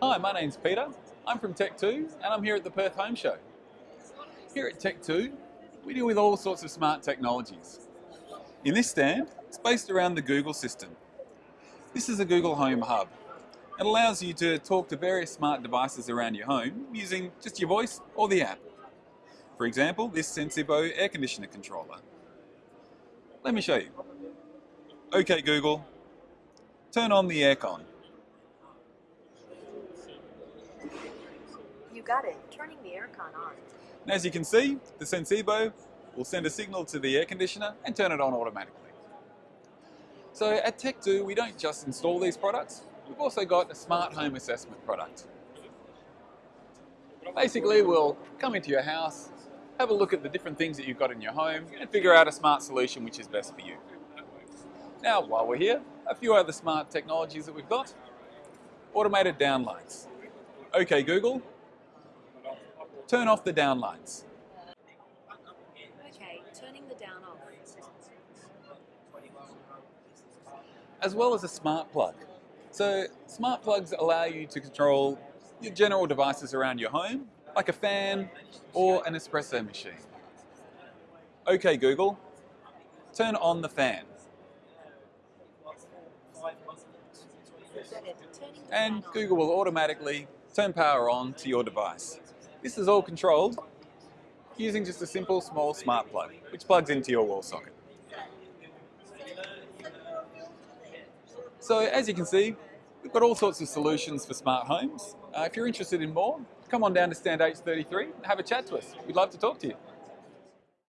Hi, my name's Peter. I'm from Tech2 and I'm here at the Perth Home Show. Here at Tech2, we deal with all sorts of smart technologies. In this stand, it's based around the Google system. This is a Google Home Hub. It allows you to talk to various smart devices around your home using just your voice or the app. For example, this Sensibo air conditioner controller. Let me show you. OK Google, turn on the aircon. You got it. Turning the aircon on. And as you can see, the Sensibo will send a signal to the air conditioner and turn it on automatically. So at Tech2, we don't just install these products, we've also got a smart home assessment product. Basically, we'll come into your house, have a look at the different things that you've got in your home and figure out a smart solution which is best for you. Now, while we're here, a few other smart technologies that we've got. Automated downlights. Okay, Google, turn off the downlights. Okay, turning the down off. as well as a smart plug. So smart plugs allow you to control your general devices around your home, like a fan or an espresso machine. Okay Google, turn on the fan. You got it. Turning the And. Google will automatically turn power on to your device. This is all controlled using just a simple small smart plug, which plugs into your wall socket. So as you can see, we've got all sorts of solutions for smart homes. Uh, if you're interested in more, come on down to Stand H33 and have a chat to us. We'd love to talk to you.